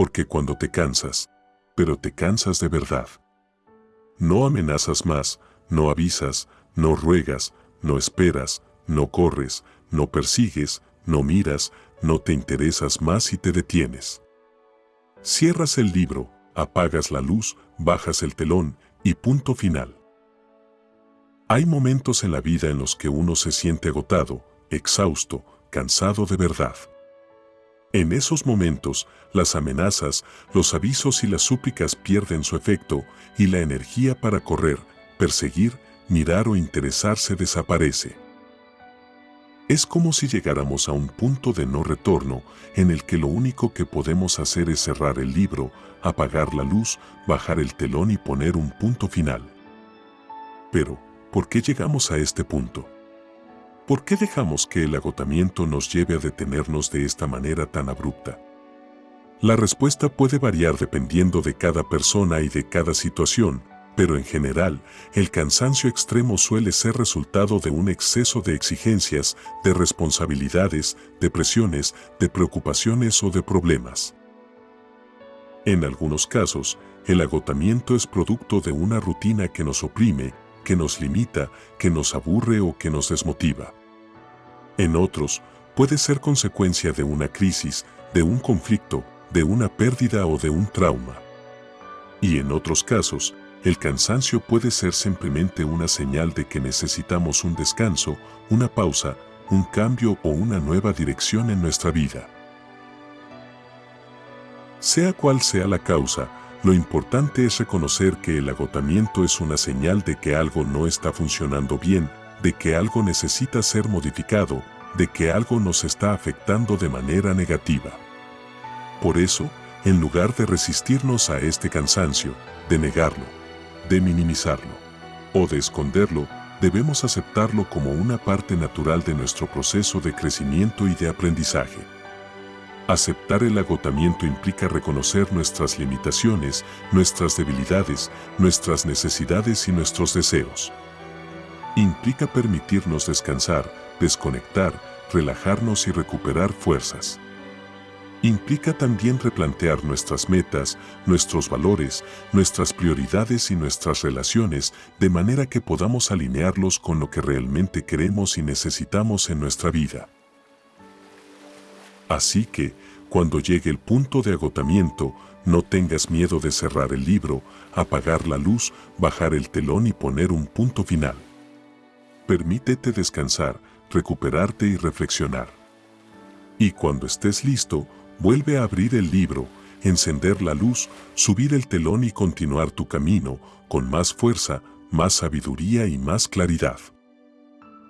porque cuando te cansas, pero te cansas de verdad. No amenazas más, no avisas, no ruegas, no esperas, no corres, no persigues, no miras, no te interesas más y te detienes. Cierras el libro, apagas la luz, bajas el telón y punto final. Hay momentos en la vida en los que uno se siente agotado, exhausto, cansado de verdad. En esos momentos, las amenazas, los avisos y las súplicas pierden su efecto y la energía para correr, perseguir, mirar o interesarse desaparece. Es como si llegáramos a un punto de no retorno en el que lo único que podemos hacer es cerrar el libro, apagar la luz, bajar el telón y poner un punto final. Pero, ¿Por qué llegamos a este punto? ¿Por qué dejamos que el agotamiento nos lleve a detenernos de esta manera tan abrupta? La respuesta puede variar dependiendo de cada persona y de cada situación, pero en general, el cansancio extremo suele ser resultado de un exceso de exigencias, de responsabilidades, de presiones, de preocupaciones o de problemas. En algunos casos, el agotamiento es producto de una rutina que nos oprime, que nos limita, que nos aburre o que nos desmotiva. En otros, puede ser consecuencia de una crisis, de un conflicto, de una pérdida o de un trauma. Y en otros casos, el cansancio puede ser simplemente una señal de que necesitamos un descanso, una pausa, un cambio o una nueva dirección en nuestra vida. Sea cual sea la causa, lo importante es reconocer que el agotamiento es una señal de que algo no está funcionando bien, de que algo necesita ser modificado, de que algo nos está afectando de manera negativa. Por eso, en lugar de resistirnos a este cansancio, de negarlo, de minimizarlo o de esconderlo, debemos aceptarlo como una parte natural de nuestro proceso de crecimiento y de aprendizaje. Aceptar el agotamiento implica reconocer nuestras limitaciones, nuestras debilidades, nuestras necesidades y nuestros deseos. Implica permitirnos descansar, desconectar, relajarnos y recuperar fuerzas. Implica también replantear nuestras metas, nuestros valores, nuestras prioridades y nuestras relaciones de manera que podamos alinearlos con lo que realmente queremos y necesitamos en nuestra vida. Así que, cuando llegue el punto de agotamiento, no tengas miedo de cerrar el libro, apagar la luz, bajar el telón y poner un punto final. Permítete descansar, recuperarte y reflexionar. Y cuando estés listo, vuelve a abrir el libro, encender la luz, subir el telón y continuar tu camino con más fuerza, más sabiduría y más claridad.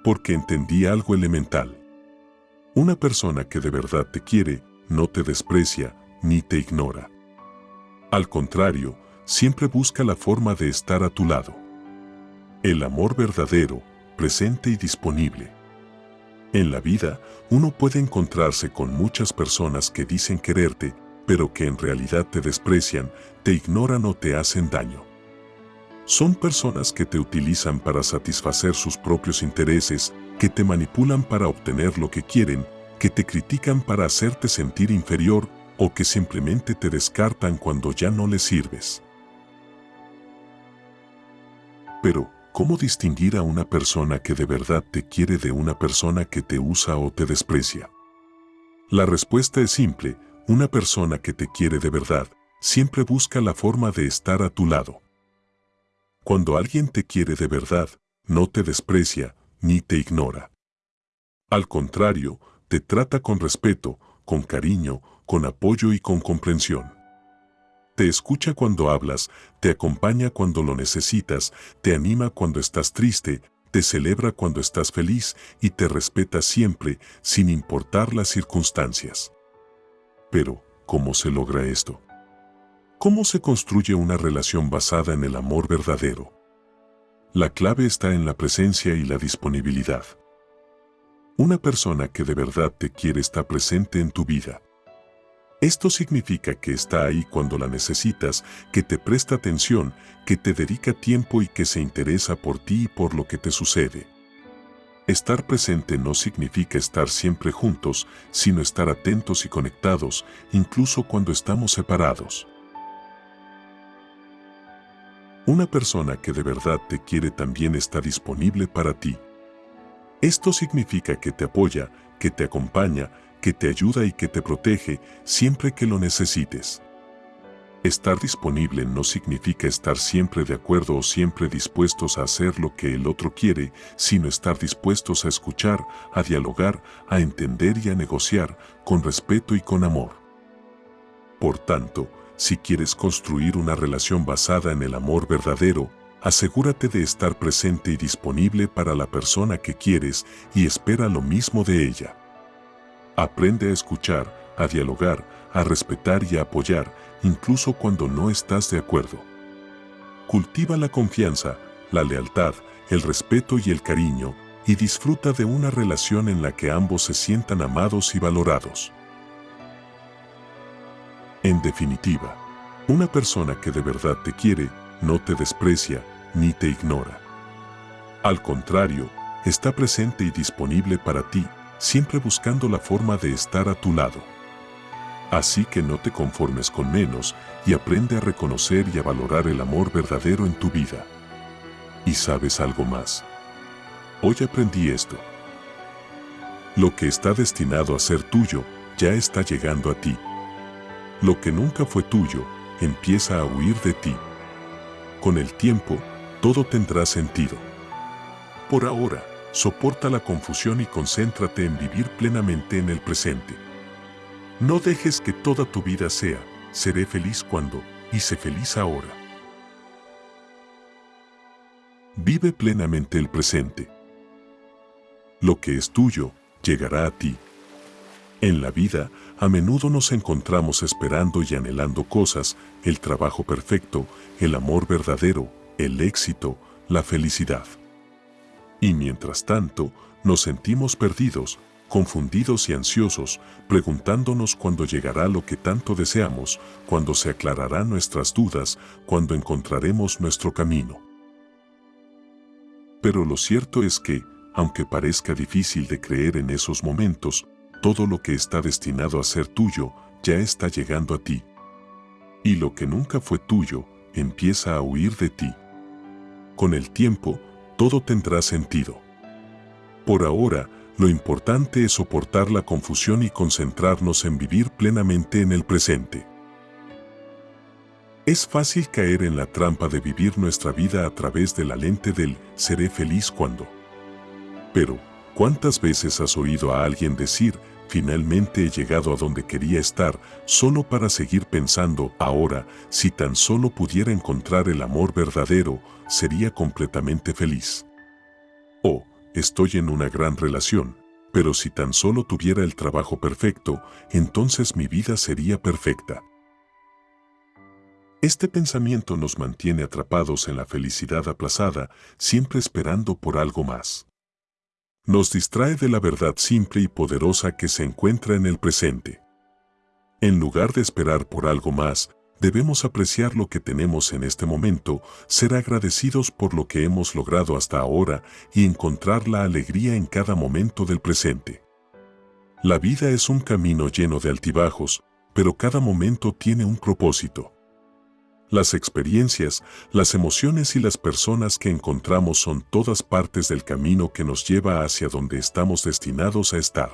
Porque entendí algo elemental. Una persona que de verdad te quiere, no te desprecia ni te ignora. Al contrario, siempre busca la forma de estar a tu lado. El amor verdadero, presente y disponible. En la vida, uno puede encontrarse con muchas personas que dicen quererte, pero que en realidad te desprecian, te ignoran o te hacen daño. Son personas que te utilizan para satisfacer sus propios intereses que te manipulan para obtener lo que quieren, que te critican para hacerte sentir inferior o que simplemente te descartan cuando ya no les sirves. Pero, ¿cómo distinguir a una persona que de verdad te quiere de una persona que te usa o te desprecia? La respuesta es simple, una persona que te quiere de verdad siempre busca la forma de estar a tu lado. Cuando alguien te quiere de verdad, no te desprecia, ni te ignora. Al contrario, te trata con respeto, con cariño, con apoyo y con comprensión. Te escucha cuando hablas, te acompaña cuando lo necesitas, te anima cuando estás triste, te celebra cuando estás feliz y te respeta siempre, sin importar las circunstancias. Pero, ¿cómo se logra esto? ¿Cómo se construye una relación basada en el amor verdadero? La clave está en la presencia y la disponibilidad. Una persona que de verdad te quiere está presente en tu vida. Esto significa que está ahí cuando la necesitas, que te presta atención, que te dedica tiempo y que se interesa por ti y por lo que te sucede. Estar presente no significa estar siempre juntos, sino estar atentos y conectados, incluso cuando estamos separados. Una persona que de verdad te quiere también está disponible para ti. Esto significa que te apoya, que te acompaña, que te ayuda y que te protege siempre que lo necesites. Estar disponible no significa estar siempre de acuerdo o siempre dispuestos a hacer lo que el otro quiere, sino estar dispuestos a escuchar, a dialogar, a entender y a negociar con respeto y con amor. Por tanto, si quieres construir una relación basada en el amor verdadero, asegúrate de estar presente y disponible para la persona que quieres y espera lo mismo de ella. Aprende a escuchar, a dialogar, a respetar y a apoyar, incluso cuando no estás de acuerdo. Cultiva la confianza, la lealtad, el respeto y el cariño, y disfruta de una relación en la que ambos se sientan amados y valorados. En definitiva, una persona que de verdad te quiere, no te desprecia ni te ignora. Al contrario, está presente y disponible para ti, siempre buscando la forma de estar a tu lado. Así que no te conformes con menos y aprende a reconocer y a valorar el amor verdadero en tu vida. ¿Y sabes algo más? Hoy aprendí esto. Lo que está destinado a ser tuyo ya está llegando a ti. Lo que nunca fue tuyo empieza a huir de ti. Con el tiempo, todo tendrá sentido. Por ahora, soporta la confusión y concéntrate en vivir plenamente en el presente. No dejes que toda tu vida sea, seré feliz cuando, y sé feliz ahora. Vive plenamente el presente. Lo que es tuyo, llegará a ti. En la vida, a menudo nos encontramos esperando y anhelando cosas, el trabajo perfecto, el amor verdadero, el éxito, la felicidad. Y mientras tanto, nos sentimos perdidos, confundidos y ansiosos, preguntándonos cuándo llegará lo que tanto deseamos, cuándo se aclararán nuestras dudas, cuándo encontraremos nuestro camino. Pero lo cierto es que, aunque parezca difícil de creer en esos momentos, todo lo que está destinado a ser tuyo ya está llegando a ti. Y lo que nunca fue tuyo empieza a huir de ti. Con el tiempo, todo tendrá sentido. Por ahora, lo importante es soportar la confusión y concentrarnos en vivir plenamente en el presente. Es fácil caer en la trampa de vivir nuestra vida a través de la lente del seré feliz cuando. Pero, ¿cuántas veces has oído a alguien decir finalmente he llegado a donde quería estar solo para seguir pensando ahora si tan solo pudiera encontrar el amor verdadero sería completamente feliz? O, estoy en una gran relación, pero si tan solo tuviera el trabajo perfecto, entonces mi vida sería perfecta. Este pensamiento nos mantiene atrapados en la felicidad aplazada, siempre esperando por algo más. Nos distrae de la verdad simple y poderosa que se encuentra en el presente. En lugar de esperar por algo más, debemos apreciar lo que tenemos en este momento, ser agradecidos por lo que hemos logrado hasta ahora y encontrar la alegría en cada momento del presente. La vida es un camino lleno de altibajos, pero cada momento tiene un propósito. Las experiencias, las emociones y las personas que encontramos son todas partes del camino que nos lleva hacia donde estamos destinados a estar.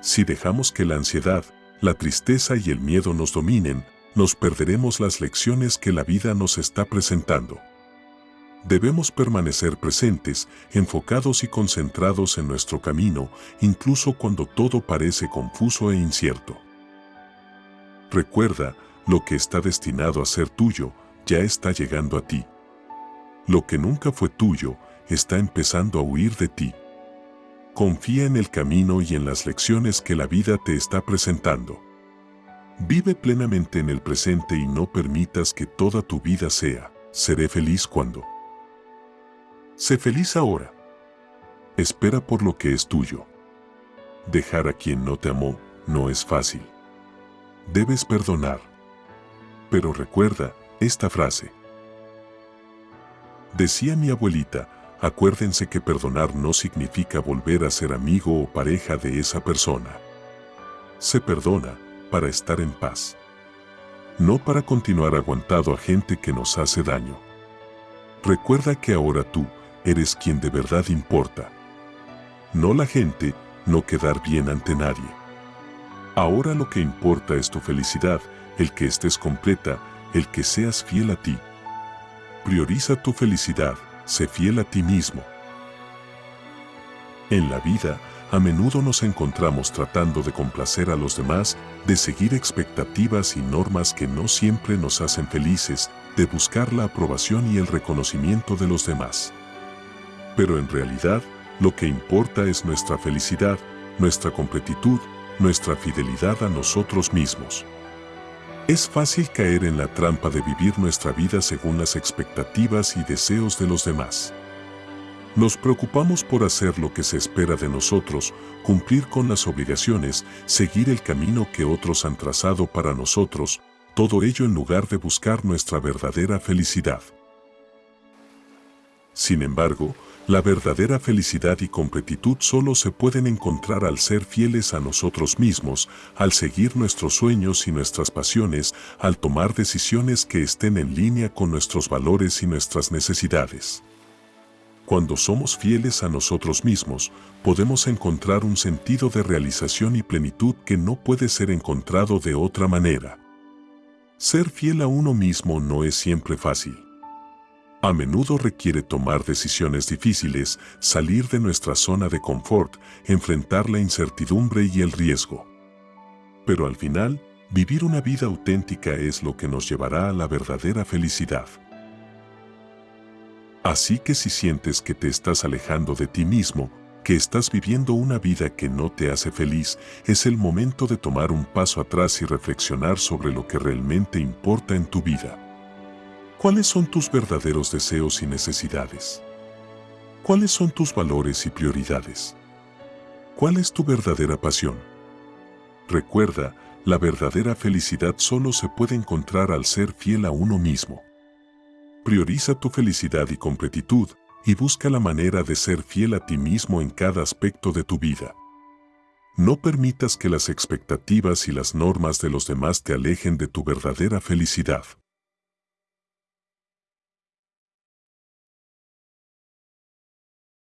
Si dejamos que la ansiedad, la tristeza y el miedo nos dominen, nos perderemos las lecciones que la vida nos está presentando. Debemos permanecer presentes, enfocados y concentrados en nuestro camino, incluso cuando todo parece confuso e incierto. Recuerda, lo que está destinado a ser tuyo, ya está llegando a ti. Lo que nunca fue tuyo, está empezando a huir de ti. Confía en el camino y en las lecciones que la vida te está presentando. Vive plenamente en el presente y no permitas que toda tu vida sea, seré feliz cuando. Sé feliz ahora. Espera por lo que es tuyo. Dejar a quien no te amó no es fácil. Debes perdonar. Pero recuerda esta frase. Decía mi abuelita, acuérdense que perdonar no significa volver a ser amigo o pareja de esa persona. Se perdona para estar en paz. No para continuar aguantado a gente que nos hace daño. Recuerda que ahora tú eres quien de verdad importa. No la gente, no quedar bien ante nadie. Ahora lo que importa es tu felicidad, el que estés completa, el que seas fiel a ti. Prioriza tu felicidad, sé fiel a ti mismo. En la vida, a menudo nos encontramos tratando de complacer a los demás, de seguir expectativas y normas que no siempre nos hacen felices, de buscar la aprobación y el reconocimiento de los demás. Pero en realidad, lo que importa es nuestra felicidad, nuestra completitud, nuestra fidelidad a nosotros mismos. Es fácil caer en la trampa de vivir nuestra vida según las expectativas y deseos de los demás. Nos preocupamos por hacer lo que se espera de nosotros, cumplir con las obligaciones, seguir el camino que otros han trazado para nosotros, todo ello en lugar de buscar nuestra verdadera felicidad. Sin embargo, la verdadera felicidad y completitud solo se pueden encontrar al ser fieles a nosotros mismos, al seguir nuestros sueños y nuestras pasiones, al tomar decisiones que estén en línea con nuestros valores y nuestras necesidades. Cuando somos fieles a nosotros mismos, podemos encontrar un sentido de realización y plenitud que no puede ser encontrado de otra manera. Ser fiel a uno mismo no es siempre fácil. A menudo requiere tomar decisiones difíciles, salir de nuestra zona de confort, enfrentar la incertidumbre y el riesgo. Pero al final, vivir una vida auténtica es lo que nos llevará a la verdadera felicidad. Así que si sientes que te estás alejando de ti mismo, que estás viviendo una vida que no te hace feliz, es el momento de tomar un paso atrás y reflexionar sobre lo que realmente importa en tu vida. ¿Cuáles son tus verdaderos deseos y necesidades? ¿Cuáles son tus valores y prioridades? ¿Cuál es tu verdadera pasión? Recuerda, la verdadera felicidad solo se puede encontrar al ser fiel a uno mismo. Prioriza tu felicidad y completitud y busca la manera de ser fiel a ti mismo en cada aspecto de tu vida. No permitas que las expectativas y las normas de los demás te alejen de tu verdadera felicidad.